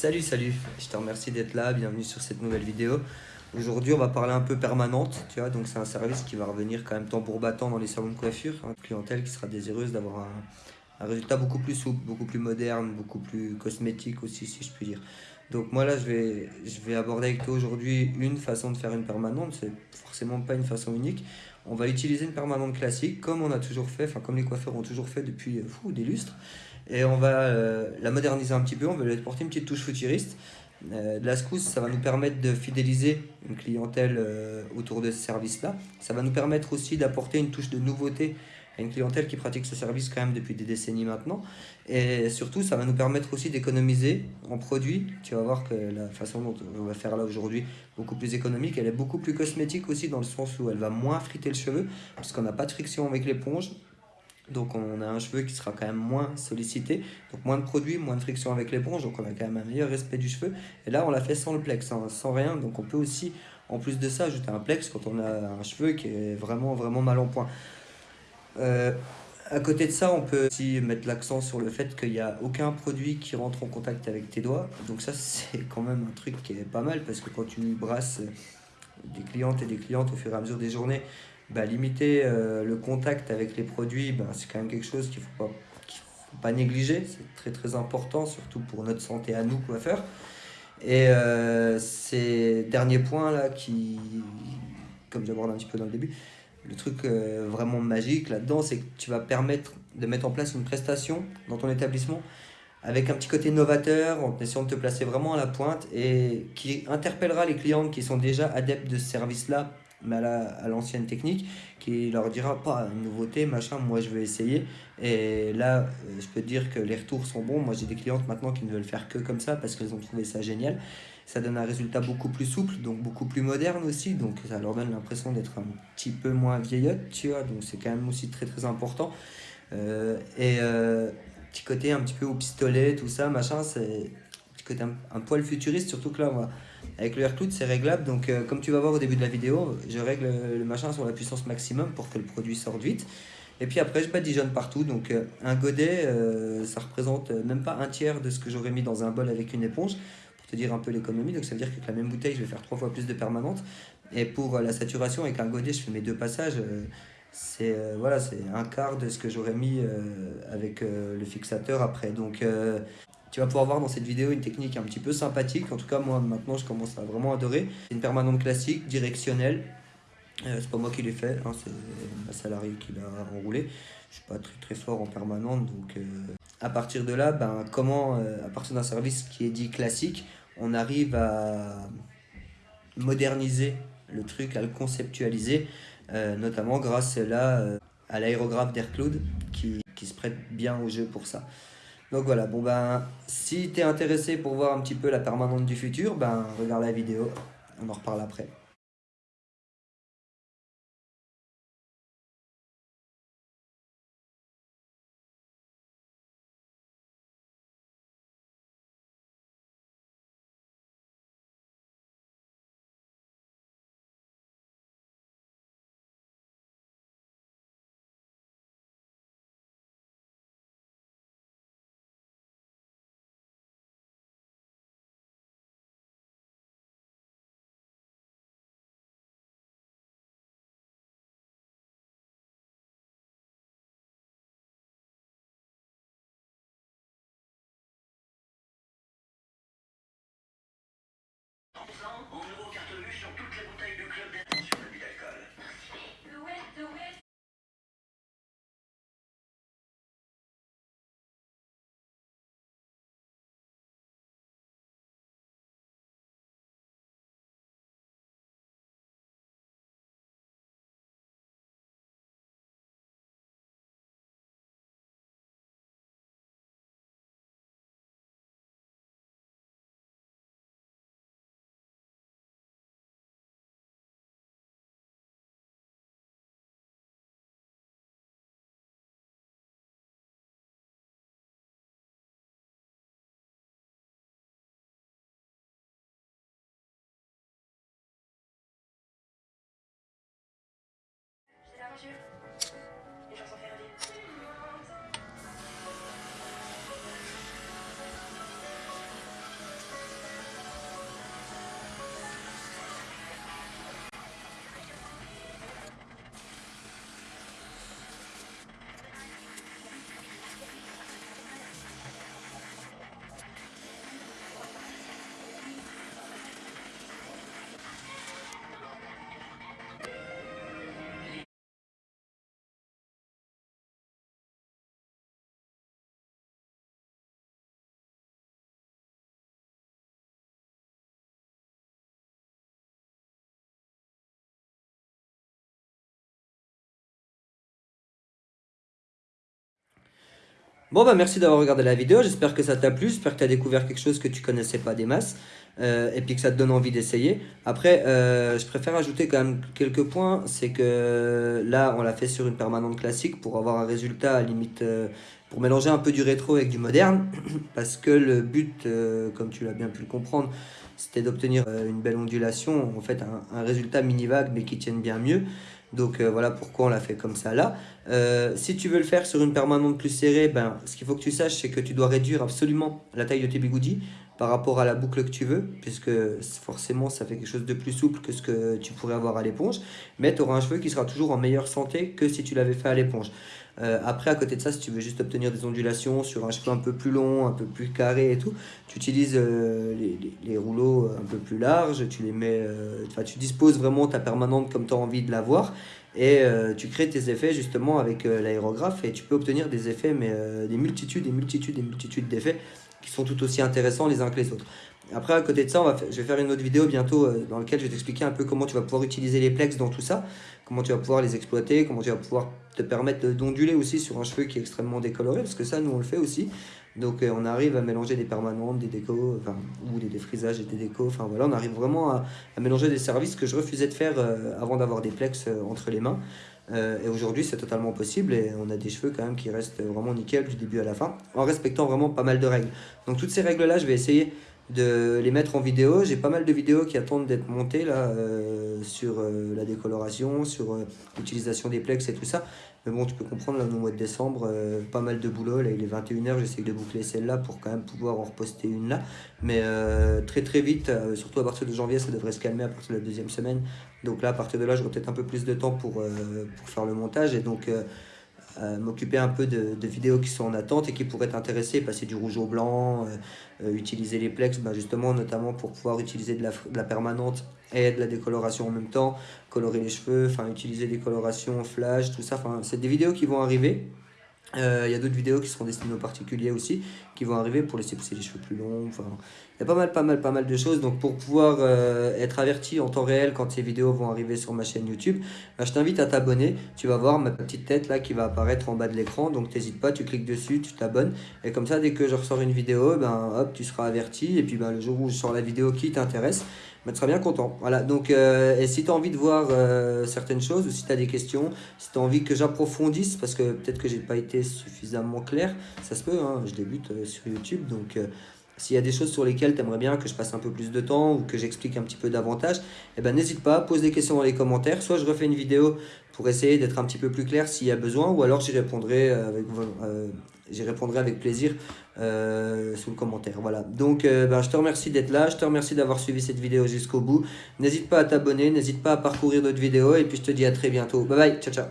Salut, salut, je te remercie d'être là, bienvenue sur cette nouvelle vidéo. Aujourd'hui, on va parler un peu permanente, tu vois, donc c'est un service qui va revenir quand même tambour battant dans les salons de coiffure, une clientèle qui sera désireuse d'avoir un, résultat beaucoup plus souple, beaucoup plus moderne, beaucoup plus cosmétique aussi, si je puis dire. Donc moi là, je vais, aborder avec toi aujourd'hui une façon de faire une permanente, c'est forcément pas une façon unique. On va utiliser une permanente classique, comme on a toujours fait, enfin comme les coiffeurs ont toujours fait depuis euh, fou, des lustres. Et on va euh, la moderniser un petit peu, on va lui apporter une petite touche futuriste. Euh, la secousse, ça va nous permettre de fidéliser une clientèle euh, autour de ce service-là. Ça va nous permettre aussi d'apporter une touche de nouveauté à une clientèle qui pratique ce service quand même depuis des décennies maintenant. Et surtout, ça va nous permettre aussi d'économiser en produits. Tu vas voir que la façon dont on va faire là aujourd'hui, beaucoup plus économique, elle est beaucoup plus cosmétique aussi dans le sens où elle va moins friter le cheveu, puisqu'on n'a pas de friction avec l'éponge. Donc on a un cheveu qui sera quand même moins sollicité, donc moins de produits, moins de friction avec l'éponge, donc on a quand même un meilleur respect du cheveu. Et là on l'a fait sans le plex, hein, sans rien, donc on peut aussi en plus de ça ajouter un plex quand on a un cheveu qui est vraiment vraiment mal en point. Euh, à côté de ça, on peut aussi mettre l'accent sur le fait qu'il n'y a aucun produit qui rentre en contact avec tes doigts. Donc ça, c'est quand même un truc qui est pas mal parce que quand tu brasses des clientes et des clientes au fur et à mesure des journées, bah, limiter euh, le contact avec les produits, bah, c'est quand même quelque chose qu'il ne faut, pas, faut pas négliger. C'est très très important, surtout pour notre santé à nous, coiffeurs. Et euh, ces derniers points là, qui, comme j'aborde un petit peu dans le début, le truc euh, vraiment magique là-dedans, c'est que tu vas permettre de mettre en place une prestation dans ton établissement avec un petit côté novateur, en essayant de te placer vraiment à la pointe et qui interpellera les clientes qui sont déjà adeptes de ce service-là mais à l'ancienne technique, qui leur dira pas une nouveauté, machin, moi je vais essayer. Et là, euh, je peux te dire que les retours sont bons. Moi j'ai des clientes maintenant qui ne veulent faire que comme ça parce qu'elles ont trouvé ça génial. Ça donne un résultat beaucoup plus souple, donc beaucoup plus moderne aussi. Donc ça leur donne l'impression d'être un petit peu moins vieillotte, tu vois. Donc c'est quand même aussi très très important. Euh, et euh, petit côté un petit peu au pistolet, tout ça, machin, c'est petit côté un, un, poil futuriste, surtout que là, va avec le AirCloud, c'est réglable. Donc, euh, comme tu vas voir au début de la vidéo, je règle le machin sur la puissance maximum pour que le produit sorte vite. Et puis après, je badigeonne partout. Donc, euh, un godet, euh, ça représente même pas un tiers de ce que j'aurais mis dans un bol avec une éponge, pour te dire un peu l'économie. Donc, ça veut dire qu'avec la même bouteille, je vais faire trois fois plus de permanente. Et pour la saturation, avec un godet, je fais mes deux passages. c'est voilà, c'est un quart de ce que j'aurais mis avec le fixateur après. Donc, tu vas pouvoir voir dans cette vidéo une technique un petit peu sympathique. En tout cas, moi, maintenant, je commence à vraiment adorer. C'est une permanente classique, directionnelle. Euh, c'est pas moi qui l'ai fait, hein, c'est ma salariée qui l'a enroulé. Je suis pas très très fort en permanente, donc euh, à partir de là, ben, comment, euh, à partir d'un service qui est dit classique, on arrive à moderniser le truc, à le conceptualiser, notamment grâce là à l'aérographe d'Aircloud qui, qui se prête bien au jeu pour ça. Donc voilà, bon ben, si tu es intéressé pour voir un petit peu la permanente du futur, ben regarde la vidéo, on en reparle après. cartonnus sur toutes les bouteilles du club Roger. Bon bah merci d'avoir regardé la vidéo, j'espère que ça t'a plu, j'espère que tu as découvert quelque chose que tu connaissais pas des masses. Euh, et puis que ça te donne envie d'essayer. Après, euh, je préfère ajouter quand même quelques points, c'est que là, on l'a fait sur une permanente classique pour avoir un résultat à limite, euh, pour mélanger un peu du rétro avec du moderne, parce que le but, comme tu l'as bien pu le comprendre, c'était d'obtenir une belle ondulation, en fait un, un résultat mini-vague mais qui tienne bien mieux. Donc voilà pourquoi on l'a fait comme ça là. si tu veux le faire sur une permanente plus serrée, ben, ce qu'il faut que tu saches, c'est que tu dois réduire absolument la taille de tes bigoudis par rapport à la boucle que tu veux, puisque forcément ça fait quelque chose de plus souple que ce que tu pourrais avoir à l'éponge, mais tu auras un cheveu qui sera toujours en meilleure santé que si tu l'avais fait à l'éponge. Euh, après, à côté de ça, si tu veux juste obtenir des ondulations sur un cheveu un peu plus long, un peu plus carré et tout, tu utilises euh, les, rouleaux un peu plus larges, tu les mets, euh, enfin tu disposes vraiment ta permanente comme tu as envie de l'avoir et tu crées tes effets justement avec l'aérographe et tu peux obtenir des effets, mais des multitudes et multitudes et multitudes d'effets qui sont tout aussi intéressants les uns que les autres. Après, à côté de ça, je vais faire une autre vidéo bientôt euh, dans laquelle je vais t'expliquer un peu comment tu vas pouvoir utiliser les plex dans tout ça, comment tu vas pouvoir les exploiter, comment tu vas pouvoir te permettre d'onduler aussi sur un cheveu qui est extrêmement décoloré, parce que ça, nous, on le fait aussi. Donc, euh, on arrive à mélanger des permanentes, des décos, enfin, ou des défrisages et des décos. Enfin, voilà, on arrive vraiment à, mélanger des services que je refusais de faire euh, avant d'avoir des plex entre les mains. Et aujourd'hui, c'est totalement possible et on a des cheveux quand même qui restent vraiment nickel du début à la fin, en respectant vraiment pas mal de règles. Donc toutes ces règles-là, je vais essayer de les mettre en vidéo. J'ai pas mal de vidéos qui attendent d'être montées là, euh, sur euh, la décoloration, sur l'utilisation des plex et tout ça. Mais bon, tu peux comprendre, là, au mois de décembre, euh, pas mal de boulot. Là, il est 21h, j'essaie de boucler celle-là pour quand même pouvoir en reposter une là. Mais euh, très très vite, euh, surtout à partir de janvier, ça devrait se calmer à partir de la deuxième semaine. Donc là, à partir de là, j'aurai peut-être un peu plus de temps pour, pour faire le montage. Et donc, m'occuper un peu de, vidéos qui sont en attente et qui pourraient t'intéresser, passer du rouge au blanc, utiliser les plex, bah, justement, notamment pour pouvoir utiliser de la, de la permanente et de la décoloration en même temps, colorer les cheveux, enfin utiliser des colorations flash, tout ça. Enfin, c'est des vidéos qui vont arriver. Euh, il y a d'autres vidéos qui seront destinées aux particuliers aussi, qui vont arriver pour laisser pousser les cheveux plus longs. Enfin, il y a pas mal, pas mal, pas mal de choses. Donc pour pouvoir euh, être averti en temps réel quand ces vidéos vont arriver sur ma chaîne YouTube, bah, je t'invite à t'abonner. Tu vas voir ma petite tête là qui va apparaître en bas de l'écran. Donc n'hésite pas, tu cliques dessus, tu t'abonnes. Et comme ça, dès que je ressors une vidéo, ben hop, tu seras averti. Et puis ben, le jour où je sors la vidéo qui t'intéresse, tu seras bien content. Voilà, donc euh, si tu as envie de voir euh, certaines choses ou si tu as des questions, si tu as envie que j'approfondisse, parce que peut-être que j'ai pas été suffisamment clair, ça se peut, hein, je débute euh, sur YouTube, donc s'il y a des choses sur lesquelles tu aimerais bien que je passe un peu plus de temps ou que j'explique un petit peu davantage, eh ben, n'hésite pas, pose des questions dans les commentaires. Soit je refais une vidéo pour essayer d'être un petit peu plus clair s'il y a besoin, ou alors j'y répondrai avec, j'y répondrai avec plaisir euh, sous le commentaire. Voilà. Donc, euh, ben, je te remercie d'être là. Je te remercie d'avoir suivi cette vidéo jusqu'au bout. N'hésite pas à t'abonner. N'hésite pas à parcourir d'autres vidéos. Et puis, je te dis à très bientôt. Bye bye. Ciao, ciao.